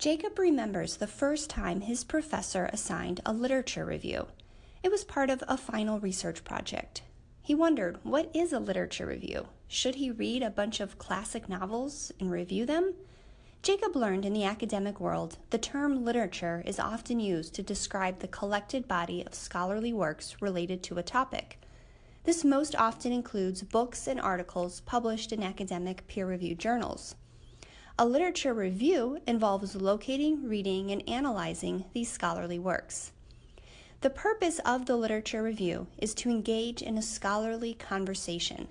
Jacob remembers the first time his professor assigned a literature review. It was part of a final research project. He wondered, what is a literature review? Should he read a bunch of classic novels and review them? Jacob learned in the academic world the term literature is often used to describe the collected body of scholarly works related to a topic. This most often includes books and articles published in academic peer reviewed journals. A literature review involves locating, reading, and analyzing these scholarly works. The purpose of the literature review is to engage in a scholarly conversation.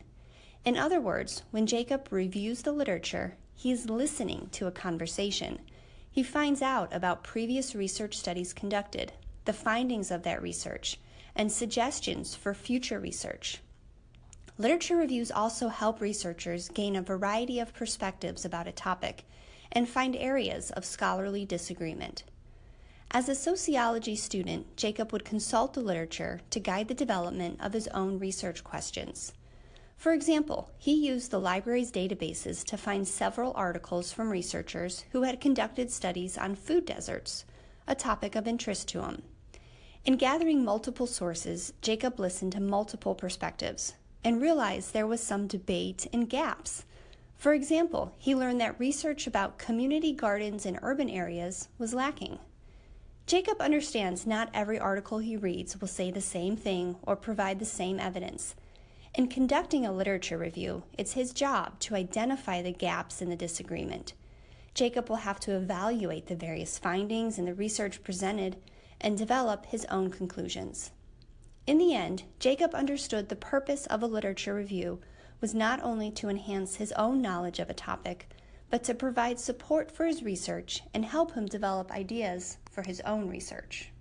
In other words, when Jacob reviews the literature, he is listening to a conversation. He finds out about previous research studies conducted, the findings of that research, and suggestions for future research. Literature reviews also help researchers gain a variety of perspectives about a topic and find areas of scholarly disagreement. As a sociology student, Jacob would consult the literature to guide the development of his own research questions. For example, he used the library's databases to find several articles from researchers who had conducted studies on food deserts, a topic of interest to him. In gathering multiple sources, Jacob listened to multiple perspectives, and realized there was some debate and gaps. For example, he learned that research about community gardens in urban areas was lacking. Jacob understands not every article he reads will say the same thing or provide the same evidence. In conducting a literature review, it's his job to identify the gaps in the disagreement. Jacob will have to evaluate the various findings in the research presented and develop his own conclusions. In the end, Jacob understood the purpose of a literature review was not only to enhance his own knowledge of a topic, but to provide support for his research and help him develop ideas for his own research.